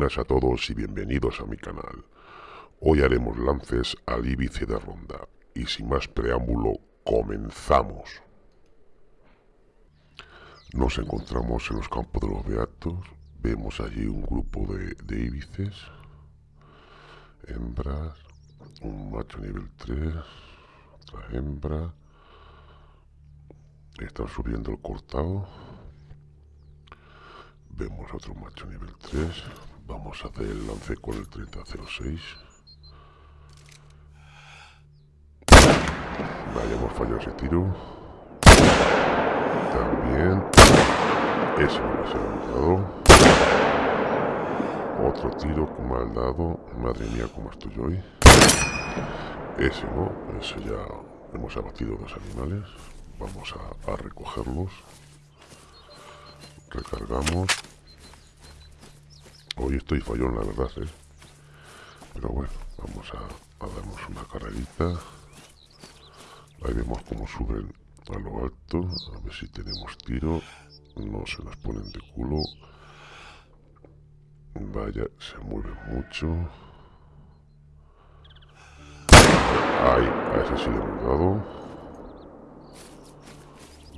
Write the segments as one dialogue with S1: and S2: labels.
S1: buenas a todos y bienvenidos a mi canal. Hoy haremos lances al íbice de ronda y sin más preámbulo, comenzamos. Nos encontramos en los campos de los beatos, vemos allí un grupo de, de íbices, hembras, un macho nivel 3, otra hembra, están subiendo el cortado Vemos otro macho nivel 3. Vamos a hacer el lance con el 3006. Vaya, hemos fallado ese tiro. También. Ese no se ha dado. Otro tiro mal dado. Madre mía, cómo estoy hoy. Ese no. Ese ya hemos abatido dos animales. Vamos a recogerlos. Recargamos. Hoy estoy fallón, la verdad, ¿eh? Pero bueno, vamos a, darnos una carrerita. Ahí vemos cómo suben a lo alto. A ver si tenemos tiro. No se las ponen de culo. Vaya, se mueve mucho. Ahí, a ese sí le.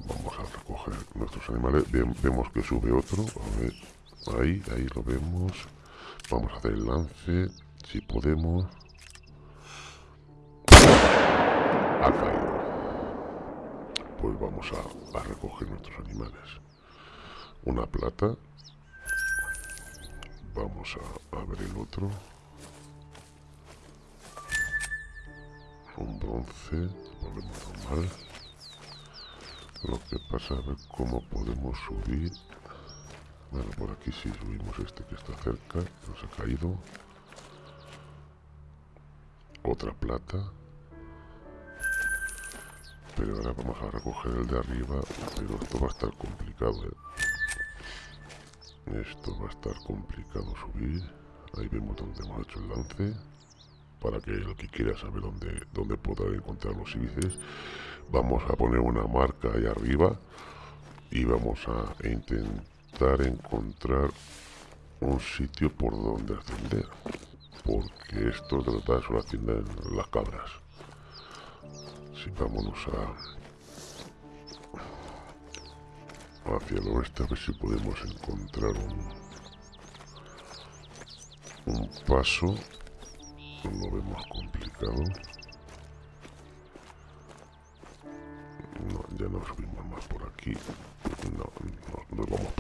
S1: Vamos a recoger nuestros animales. vemos que sube otro. A ver. Ahí, ahí lo vemos. Vamos a hacer el lance. Si podemos. Ha caído. Pues vamos a, a recoger nuestros animales. Una plata. Vamos a, a ver el otro. Un bronce. Volvemos normal. Lo que pasa, a ver cómo podemos subir. Bueno, por aquí sí subimos este que está cerca, nos ha caído. Otra plata. Pero ahora vamos a recoger el de arriba, pero esto va a estar complicado, ¿eh? Esto va a estar complicado subir. Ahí vemos donde hemos hecho el lance. Para que el que quiera saber dónde, dónde podrá encontrar los íbices. Vamos a poner una marca ahí arriba. Y vamos a intentar encontrar un sitio por donde ascender. Porque esto de verdad solo ascienden las cabras. Si vámonos a hacia el oeste a ver si podemos encontrar un, un paso. Lo vemos complicado. No, ya no subimos más por aquí. No, no, nos vamos.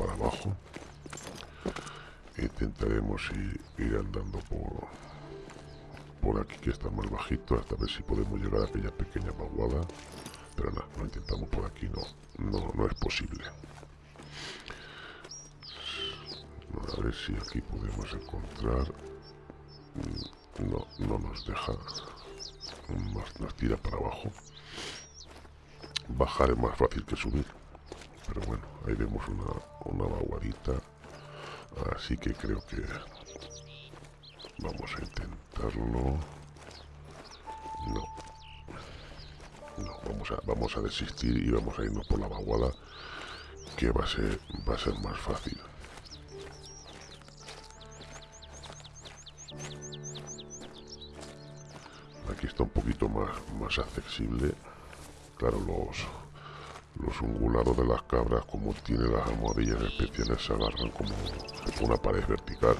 S1: Intentaremos ir, andando por, por aquí que está más bajito hasta ver si podemos llegar a aquella pequeña vaguada. Pero nada, no, intentamos por aquí, no, no, no es posible. A ver si aquí podemos encontrar... No, no nos deja. Nos, nos tira para abajo. Bajar es más fácil que subir. Pero bueno, ahí vemos una, una vaguadita. Así que creo que vamos a intentarlo. No. No, vamos a, vamos a desistir y vamos a irnos por la vaguada que va a ser, va a ser más fácil. Aquí está un poquito más, más accesible claro, los, los ungulados de las cabras, como tiene las almohadillas especiales, se agarran como una pared vertical.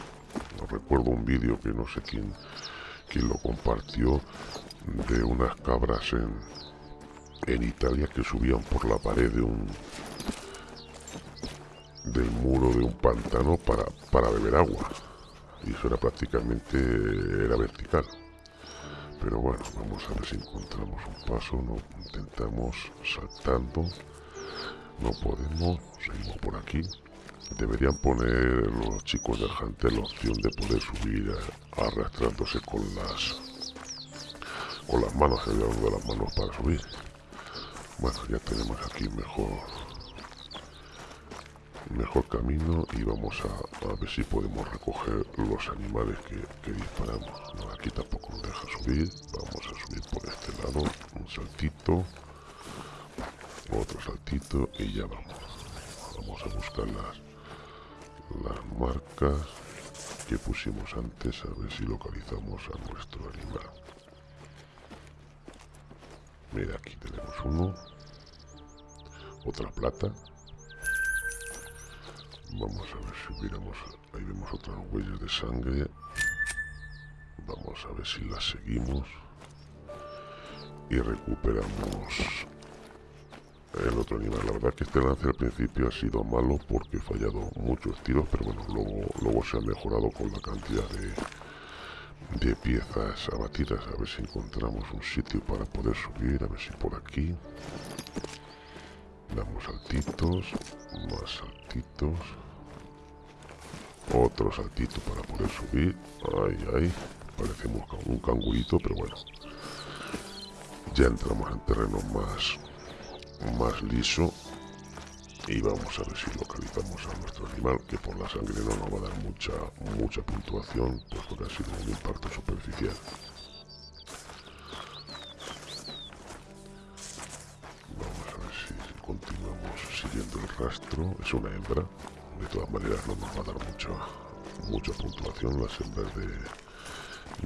S1: Recuerdo un vídeo que no sé quién, quién lo compartió de unas cabras en, en Italia que subían por la pared de un del muro de un pantano para, para beber agua y eso era prácticamente era vertical pero bueno, vamos a ver si encontramos un paso, no intentamos saltando, no podemos, seguimos por aquí. Deberían poner los chicos del Hunter la opción de poder subir arrastrándose con las con las manos, el de las manos para subir. Bueno, ya tenemos aquí mejor mejor camino y vamos a, ver si podemos recoger los animales que, disparamos. aquí tampoco nos deja subir, vamos a subir por este lado, un saltito, otro saltito y ya vamos. Vamos a buscar las, las marcas que pusimos antes, a ver si localizamos a nuestro animal. Mira, aquí tenemos uno. Otra plata. Vamos a ver si hubiéramos... Ahí vemos otras huellas de sangre. Vamos a ver si las seguimos. Y recuperamos el otro animal. La verdad que este lance al principio ha sido malo porque he fallado muchos tiros, pero bueno, luego, luego se ha mejorado con la cantidad de, de piezas abatidas. A ver si encontramos un sitio para poder subir, a ver si por aquí. Damos saltitos, más saltitos. Otro saltito para poder subir. Ay, ay. Parecemos un cangurito, pero bueno. Ya entramos en terreno más, más liso y vamos a ver si localizamos a nuestro animal que por la sangre no nos va a dar mucha mucha puntuación pues porque ha sido un impacto superficial siguiendo el rastro es una hembra de todas maneras no nos va a dar mucha mucha puntuación las hembras de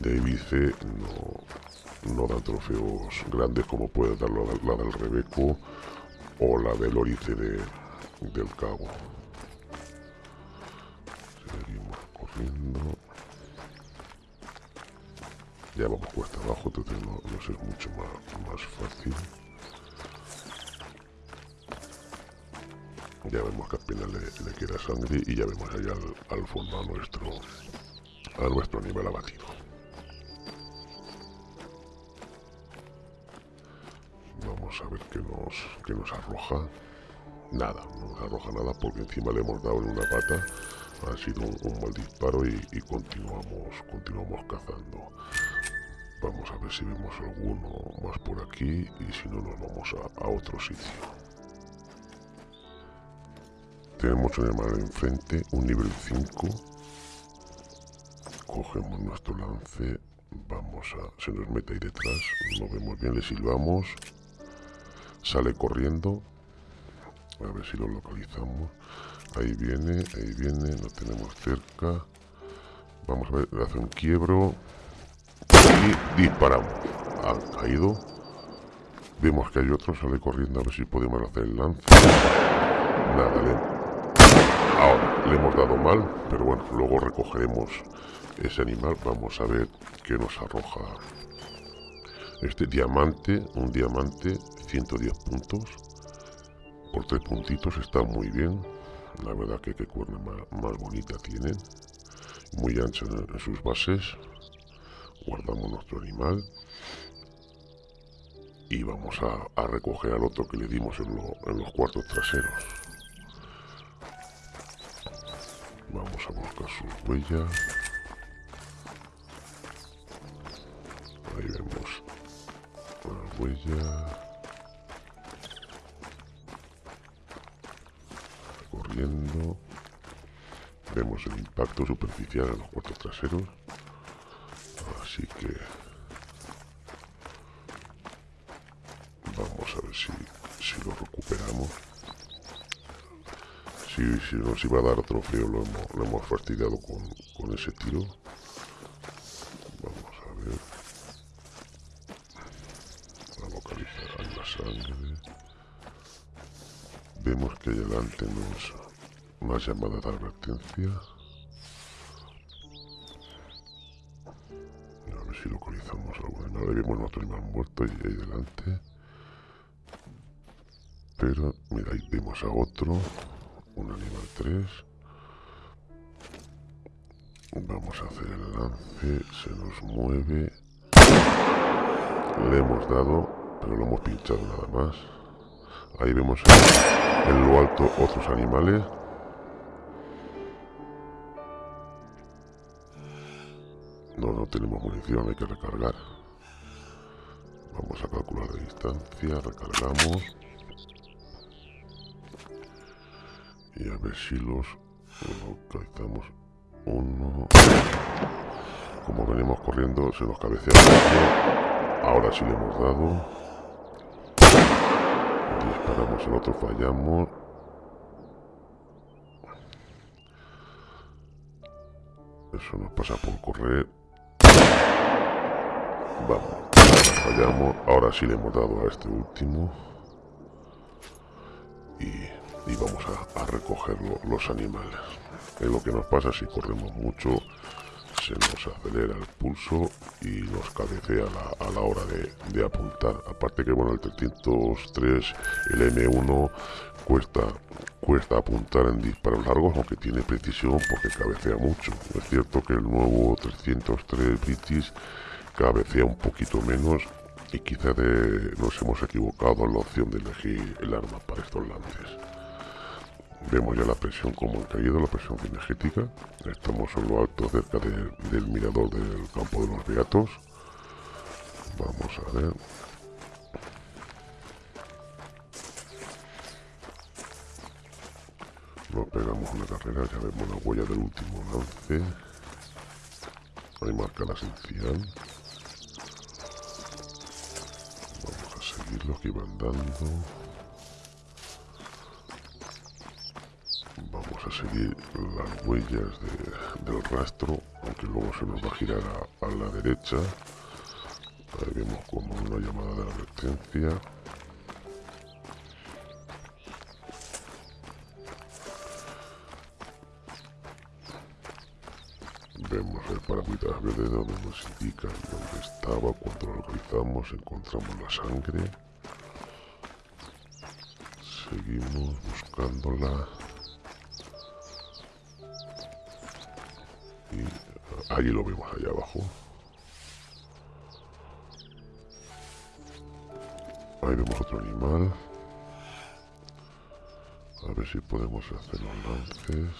S1: de Ibice no, no dan trofeos grandes como puede dar la, del Rebeco o la del Orice de, del Cabo. Seguimos corriendo. Ya vamos cuesta abajo, entonces no, no es mucho más, más fácil. Ya vemos que apenas le, queda sangre y ya vemos allá al, al fondo a nuestro, a nuestro animal abatido. a ver qué nos, qué nos arroja. Nada, no nos arroja nada porque encima le hemos dado en una pata. Ha sido un, mal disparo y, continuamos, continuamos cazando. Vamos a ver si vemos alguno más por aquí y si no nos vamos a, otro sitio. Tenemos un animal enfrente, un nivel 5. Cogemos nuestro lance, vamos a... se nos mete ahí detrás, no vemos bien, le silbamos Sale corriendo. A ver si lo localizamos. Ahí viene, ahí viene, lo tenemos cerca. Vamos a ver, hace un quiebro. Y disparamos. Ha caído. Vemos que hay otro, sale corriendo a ver si podemos hacer el lance. Nada, le... Ahora, le hemos dado mal, pero bueno, luego recogeremos ese animal. Vamos a ver qué nos arroja este diamante, un diamante 110 puntos. Por tres puntitos está muy bien. La verdad que qué cuerna más, bonita tiene. Muy ancha en, sus bases. Guardamos nuestro animal. Y vamos a, recoger al otro que le dimos en, en los cuartos traseros vamos a buscar sus huellas. Ahí vemos la huella Vemos el impacto superficial en los cuartos traseros. Así que... Vamos a ver si, si lo recuperamos. Si, si nos iba a dar trofeo lo hemos, lo hemos fastidiado con, con ese tiro. Vamos a ver. A localizar la sangre. Vemos que adelante nos una llamada de advertencia. A ver si localizamos algo de nada. Vemos nuestro animal muerto y ahí delante. Pero, mira, ahí vemos a otro. Un animal 3. Vamos a hacer el lance. Se nos mueve. Le hemos dado, pero lo hemos pinchado nada más. Ahí vemos en lo alto otros animales. No, no tenemos munición, hay que recargar. Vamos a calcular la distancia, recargamos. Y a ver si los localizamos. Uno. Como venimos corriendo, se nos cabecea. Ahora sí le hemos dado. Disparamos el otro, fallamos. Eso nos pasa por correr. Vamos, fallamos. Ahora sí le hemos dado a este último. Y, vamos a, recoger los animales. Es lo que nos pasa si corremos mucho se nos acelera el pulso y nos cabecea a la hora de, apuntar. Aparte que bueno, el 303, el M1 cuesta, cuesta apuntar en disparos largos, aunque tiene precisión porque cabecea mucho. Es cierto que el nuevo 303 British cabecea un poquito menos y quizá nos hemos equivocado en la opción de elegir el arma para estos lances. Vemos ya la presión como ha caído, la presión cinegética. Estamos en lo alto, cerca del mirador del campo de los beatos. Vamos a ver. Nos pegamos una carrera, ya vemos la huella del último lance. Ahí marca la esencial. Vamos a seguir lo que van dando. a seguir las huellas del rastro, aunque luego se nos va a girar a, la derecha. Ahí vemos como una llamada de advertencia. Vemos el paragüitas verde donde nos indica dónde estaba, cuando lo localizamos, encontramos la sangre. Seguimos buscándola. Allí lo vemos allá abajo. Ahí vemos otro animal. A ver si podemos hacer los lances.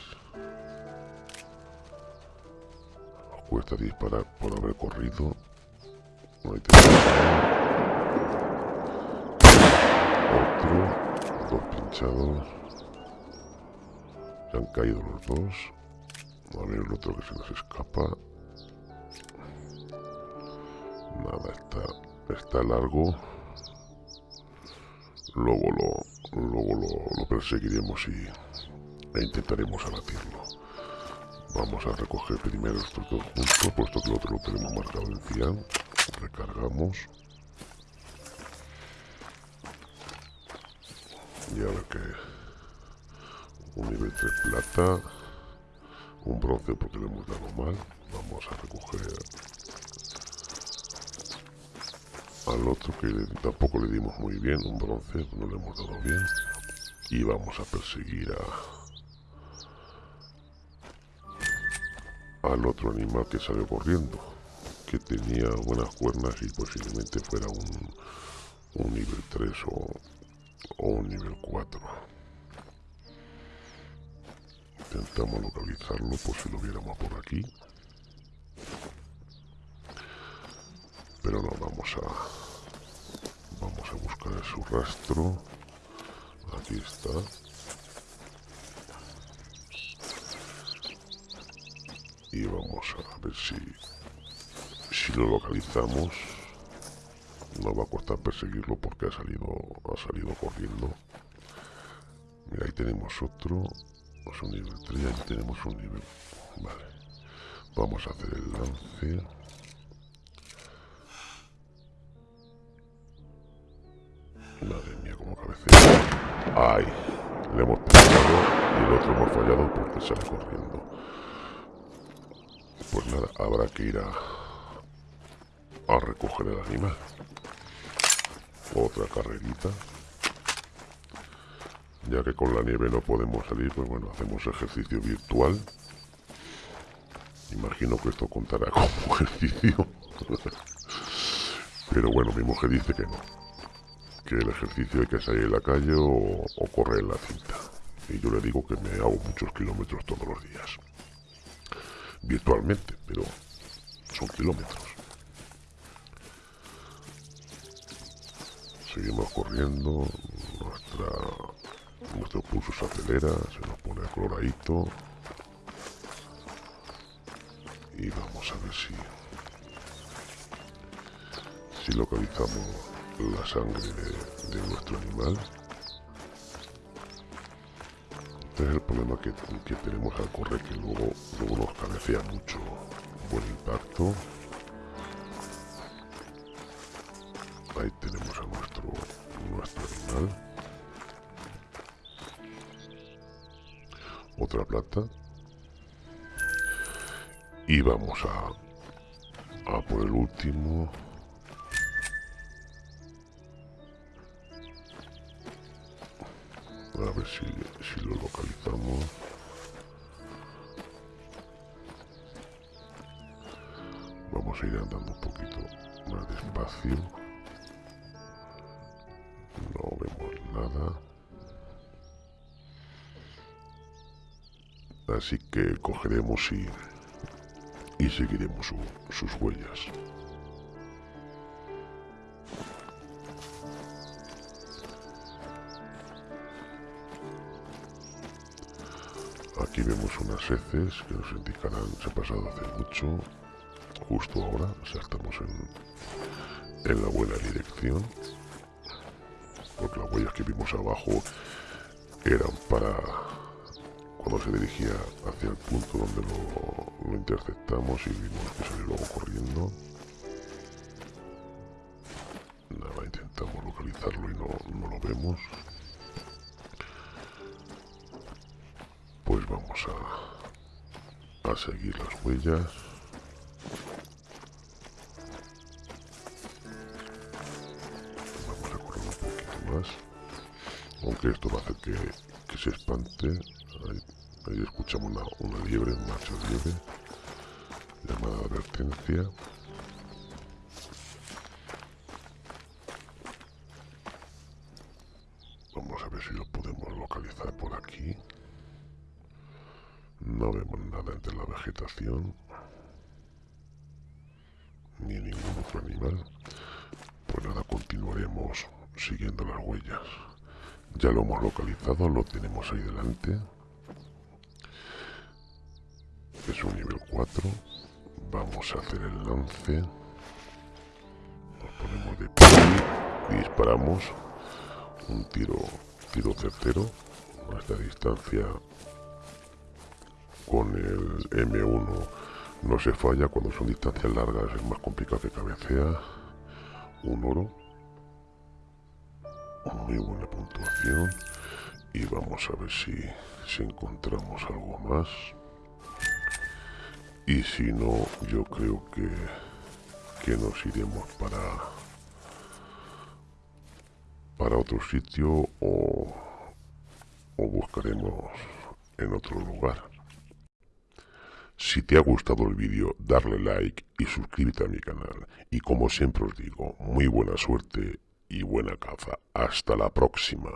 S1: Nos cuesta disparar por haber corrido. Ahí tenemos otro. Dos pinchados. Se han caído los dos. A ver el otro que se nos escapa. Está, largo. Luego lo, luego lo, perseguiremos y, e intentaremos abatirlo. Vamos a recoger primero estos dos juntos, puesto que el otro lo tenemos marcado en cian. Recargamos. Y a ver que un nivel 3 plata un bronce porque le hemos dado mal. Vamos a recoger al otro que tampoco le dimos muy bien, un bronce, no le hemos dado bien. Y vamos a perseguir a al otro animal que salió corriendo, que tenía buenas cuernas y posiblemente fuera un, un nivel 3 o, o un nivel 4. Intentamos localizarlo por si lo viéramos por aquí. Pero no, vamos a... Vamos a buscar su rastro. Aquí está. Y vamos a ver si... Si lo localizamos. No va a costar perseguirlo porque ha salido, ha salido corriendo. Mira, ahí tenemos otro un nivel 3, ya tenemos un nivel. Vale. Vamos a hacer el lance. Madre mía, como cabecea. ¡Ay! Le hemos pegado y el otro hemos fallado porque sale corriendo. Pues nada, habrá que ir a, a recoger el animal. Otra carrerita ya que con la nieve no podemos salir, pues bueno, hacemos ejercicio virtual. Imagino que esto contará como ejercicio. Pero bueno, mi mujer dice que no. Que el ejercicio hay que salir en la calle o, o correr en la cinta. Y yo le digo que me hago muchos kilómetros todos los días. Virtualmente, pero son kilómetros. Seguimos corriendo. Nuestra nuestro pulso se acelera, se nos pone coloradito. Y vamos a ver si, si localizamos la sangre de, nuestro animal. Este es el problema que, que tenemos al correr, que luego, luego nos cabecea mucho. Buen impacto. Ahí tenemos a nuestro, nuestro animal. Otra plata. Y vamos a, a por el último. A ver si, si lo localizamos. Vamos a ir andando un poquito más despacio. No vemos nada. Así que cogeremos y, y seguiremos sus huellas. Aquí vemos unas heces que nos indicarán se ha pasado hace mucho. Justo ahora saltamos en, en la buena dirección. Porque las huellas que vimos abajo eran para cuando se dirigía hacia el punto donde lo, interceptamos y vimos que salió luego corriendo. Nada, intentamos localizarlo y no lo vemos. Vamos a, a seguir las huellas. Vamos a correr un poquito más. Aunque esto va a hacer que, que se espante. Ahí escuchamos una, una liebre, un macho liebre, llamada advertencia. Vamos a ver si lo podemos localizar por aquí. No vemos nada entre ni ningún otro animal. Pues nada, continuaremos siguiendo las huellas. Ya lo hemos localizado, lo tenemos ahí delante es un nivel 4. Vamos a hacer el lance. Nos ponemos de pie y disparamos. Un tiro, tiro certero. A esta distancia con el M1 no se falla. Cuando son distancias largas es más complicado que cabecea. Un oro. Muy buena puntuación. Y vamos a ver si, si encontramos algo más. Y si no, yo creo que, que nos iremos para, para otro sitio o, o buscaremos en otro lugar. Si te ha gustado el vídeo, darle like y suscríbete a mi canal. Y como siempre os digo, muy buena suerte y buena caza. Hasta la próxima.